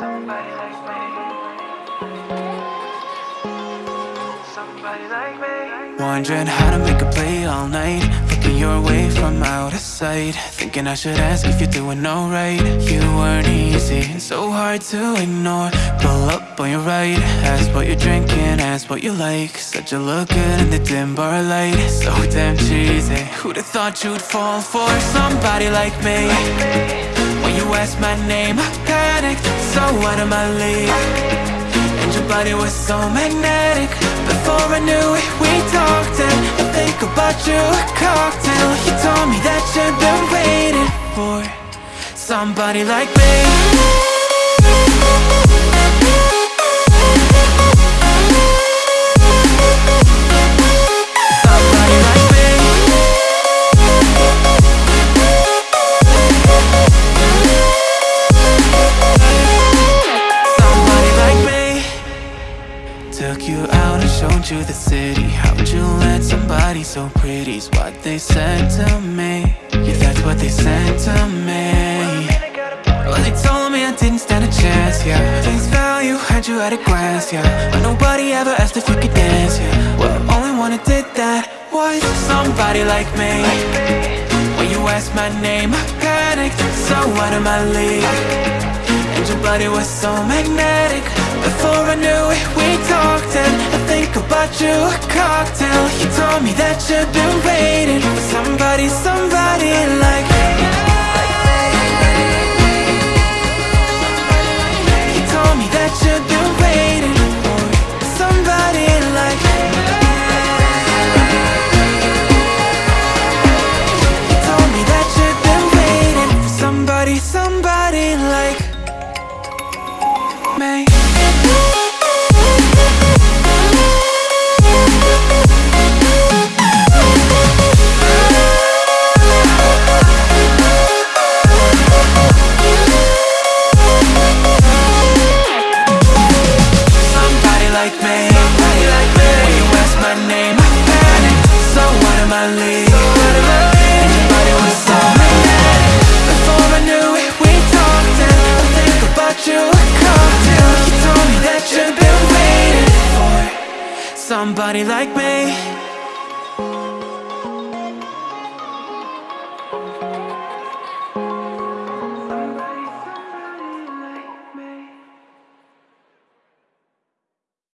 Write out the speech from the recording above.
Somebody like me. Somebody like me. Wondering how to make a play all night. Looking your way from out of sight. Thinking I should ask if you're doing alright. You weren't easy, so hard to ignore. Pull up on your right Ask what you're drinking, ask what you like. Said you look good in the dim bar light. So damn cheesy. Who'd have thought you'd fall for somebody like me? When you asked my name, I panicked out of my league. And your body was so magnetic. Before I knew it, we talked And I think about you, a cocktail. You told me that you've been waiting for Somebody like me Took you out and showed you the city. How'd you let somebody so pretty's what they said to me. Yeah, that's what they said to me. Well, they told me I didn't stand a chance, yeah. Face value, had you at a glance, yeah. But nobody ever asked if you could dance, yeah. Well, only one who did that was somebody like me. When you asked my name, I panicked So out of my league your body was so magnetic. Before I knew it, we talked And I think about you, a cocktail. You told me that you've been waiting For somebody, somebody like You told me that you've been me Somebody like me. When you ask my name I panic. So out of my league Somebody like me